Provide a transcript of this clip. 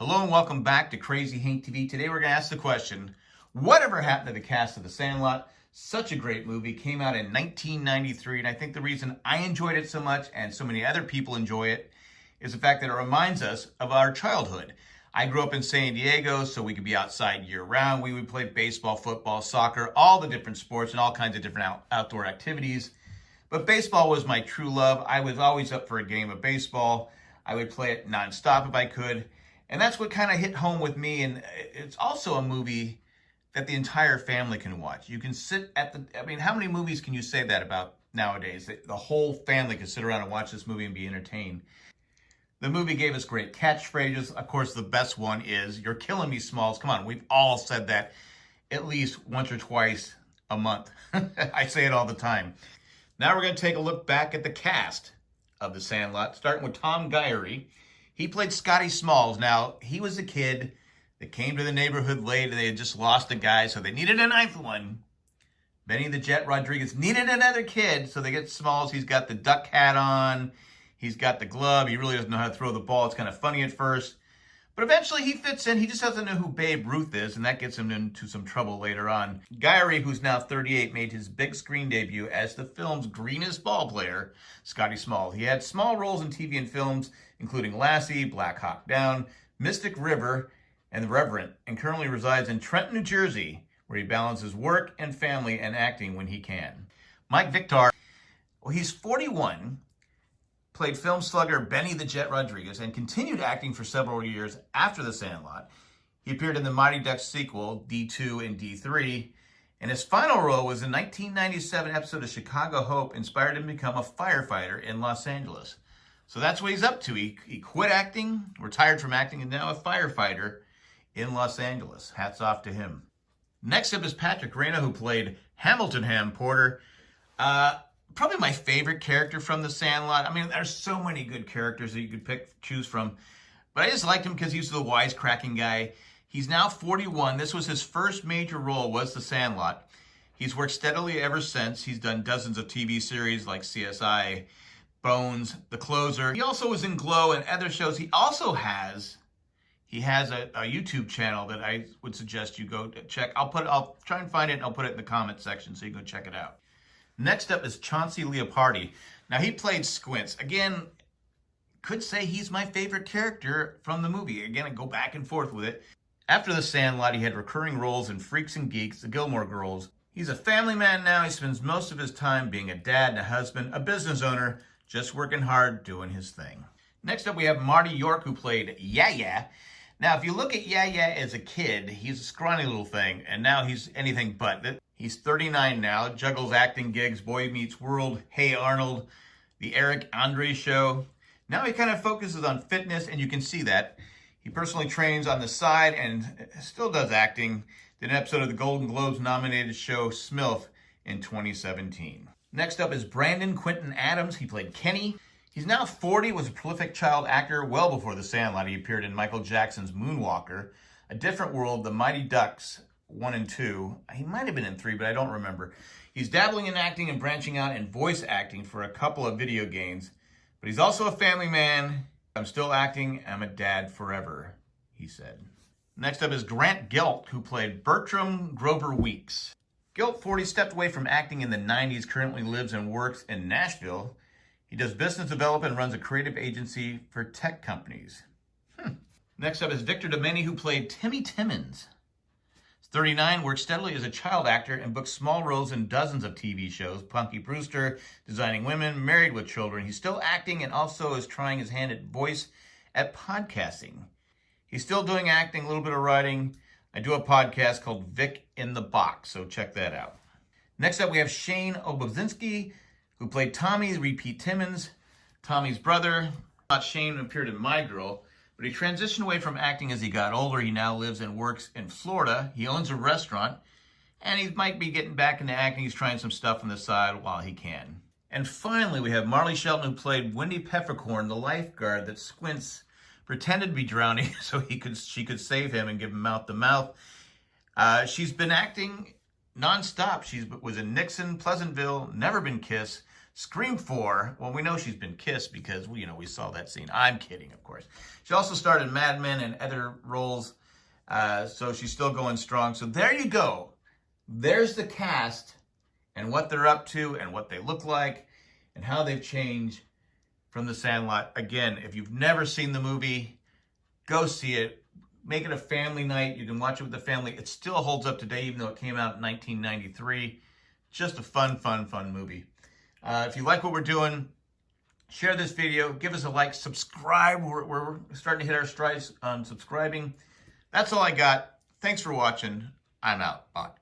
Hello and welcome back to Crazy Hank TV. Today we're going to ask the question, whatever happened to the cast of The Sandlot? Such a great movie, came out in 1993, and I think the reason I enjoyed it so much and so many other people enjoy it is the fact that it reminds us of our childhood. I grew up in San Diego, so we could be outside year round. We would play baseball, football, soccer, all the different sports and all kinds of different out outdoor activities. But baseball was my true love. I was always up for a game of baseball. I would play it nonstop if I could. And that's what kind of hit home with me. And it's also a movie that the entire family can watch. You can sit at the, I mean, how many movies can you say that about nowadays? The whole family can sit around and watch this movie and be entertained. The movie gave us great catchphrases. Of course, the best one is, you're killing me, Smalls. Come on, we've all said that at least once or twice a month. I say it all the time. Now we're going to take a look back at the cast of The Sandlot, starting with Tom Guiry. He played Scotty Smalls. Now, he was a kid that came to the neighborhood late and they had just lost a guy, so they needed a ninth one. Benny the Jet Rodriguez needed another kid, so they get Smalls. He's got the duck hat on. He's got the glove. He really doesn't know how to throw the ball. It's kind of funny at first. But eventually he fits in. He just doesn't know who Babe Ruth is, and that gets him into some trouble later on. Guiry, who's now 38, made his big screen debut as the film's greenest ball player, Scotty Small. He had small roles in TV and films, including Lassie, Black Hawk Down, Mystic River, and The Reverend, and currently resides in Trenton, New Jersey, where he balances work and family and acting when he can. Mike Vitar, well, he's 41, played film slugger Benny the Jet Rodriguez, and continued acting for several years after The Sandlot. He appeared in the Mighty Ducks sequel, D2 and D3, and his final role was in a 1997 episode of Chicago Hope, inspired him to become a firefighter in Los Angeles. So that's what he's up to. He, he quit acting, retired from acting, and now a firefighter in Los Angeles. Hats off to him. Next up is Patrick Renna, who played Hamilton Ham Porter. Uh, probably my favorite character from The Sandlot. I mean, there's so many good characters that you could pick, choose from. But I just liked him because he was the wisecracking guy. He's now 41. This was his first major role, was The Sandlot. He's worked steadily ever since. He's done dozens of TV series like CSI, Bones, The Closer. He also was in Glow and other shows. He also has he has a, a, YouTube channel that I would suggest you go check. I'll put I'll try and find it and I'll put it in the comment section so you can go check it out. Next up is Chauncey Leopardi. Now, he played Squints. Again, could say he's my favorite character from the movie. Again, I go back and forth with it. After The Sandlot, he had recurring roles in Freaks and Geeks, The Gilmore Girls. He's a family man now. He spends most of his time being a dad and a husband, a business owner, just working hard, doing his thing. Next up, we have Marty York, who played Yeah-Yeah. Now, if you look at Yeah-Yeah as a kid, he's a scrawny little thing, and now he's anything but. That. He's 39 now, juggles acting gigs, Boy Meets World, Hey Arnold, The Eric Andre Show. Now he kind of focuses on fitness, and you can see that. He personally trains on the side and uh, still does acting. Did an episode of the Golden Globes nominated show Smilf in 2017. Next up is Brandon Quintin Adams. He played Kenny. He's now 40, was a prolific child actor well before The Sandlot. He appeared in Michael Jackson's Moonwalker, A Different World, The Mighty Ducks, one and two. He might have been in three, but I don't remember. He's dabbling in acting and branching out in voice acting for a couple of video games, but he's also a family man. I'm still acting. I'm a dad forever, he said. Next up is Grant Gelt, who played Bertram Grover Weeks. Gelt, 40, stepped away from acting in the 90s, currently lives and works in Nashville. He does business development and runs a creative agency for tech companies. Hmm. Next up is Victor Domeni, who played Timmy Timmons. 39, worked steadily as a child actor and booked small roles in dozens of TV shows. Punky Brewster, Designing Women, Married with Children. He's still acting and also is trying his hand at voice at podcasting. He's still doing acting, a little bit of writing. I do a podcast called Vic in the Box, so check that out. Next up, we have Shane Obedzinski, who played Tommy Repeat Timmons, Tommy's brother. Not Shane appeared in My Girl. But he transitioned away from acting as he got older. He now lives and works in Florida. He owns a restaurant, and he might be getting back into acting. He's trying some stuff on the side while he can. And finally, we have Marley Shelton, who played Wendy Peppercorn, the lifeguard that Squints pretended to be drowning so he could she could save him and give him mouth to mouth. Uh, she's been acting nonstop. She was in Nixon, Pleasantville, Never Been Kissed, Scream 4, well, we know she's been kissed because, you know, we saw that scene. I'm kidding, of course. She also starred in Mad Men and other roles, uh, so she's still going strong. So there you go. There's the cast and what they're up to and what they look like and how they've changed from The Sandlot. Again, if you've never seen the movie, go see it. Make it a family night. You can watch it with the family. It still holds up today, even though it came out in 1993. Just a fun, fun, fun movie. Uh, if you like what we're doing, share this video, give us a like, subscribe. We're, we're starting to hit our strides on subscribing. That's all I got. Thanks for watching. I'm out. Bye.